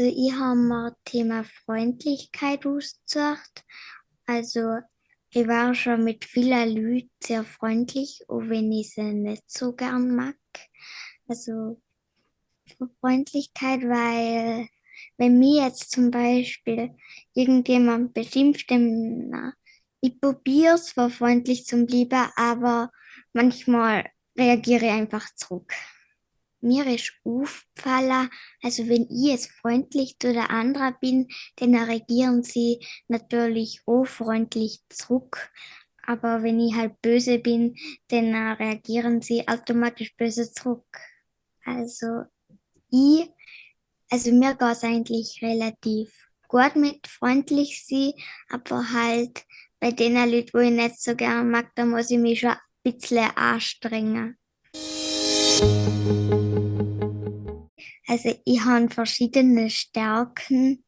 Also ich habe mir Thema Freundlichkeit ausgesucht. Also ich war schon mit vielen Leuten sehr freundlich, auch wenn ich sie nicht so gern mag. Also Freundlichkeit, weil wenn mir jetzt zum Beispiel irgendjemand beschimpft, dann ich probiere zwar freundlich zu bleiben, aber manchmal reagiere ich einfach zurück. Mir ist aufgefallen, also wenn ich jetzt freundlich zu der anderen bin, dann reagieren sie natürlich auch freundlich zurück. Aber wenn ich halt böse bin, dann reagieren sie automatisch böse zurück. Also ich, also mir geht es eigentlich relativ gut mit freundlich sein, aber halt bei den Leuten, wo ich nicht so gerne mag, da muss ich mich schon ein bisschen anstrengen. Also ich habe verschiedene Stärken.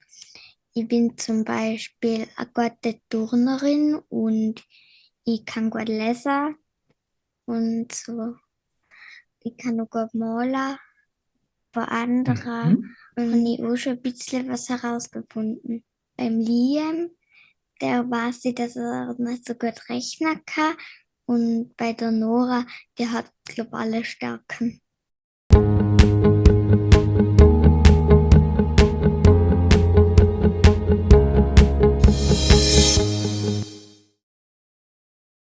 Ich bin zum Beispiel eine gute Turnerin und ich kann gut lesen und so. Ich kann auch gut malen. Bei anderen mhm. habe ich auch schon ein bisschen was herausgefunden. Beim Liam, der weiß ich, dass er nicht so gut rechnen kann. Und bei der Nora, die hat, alle Stärken.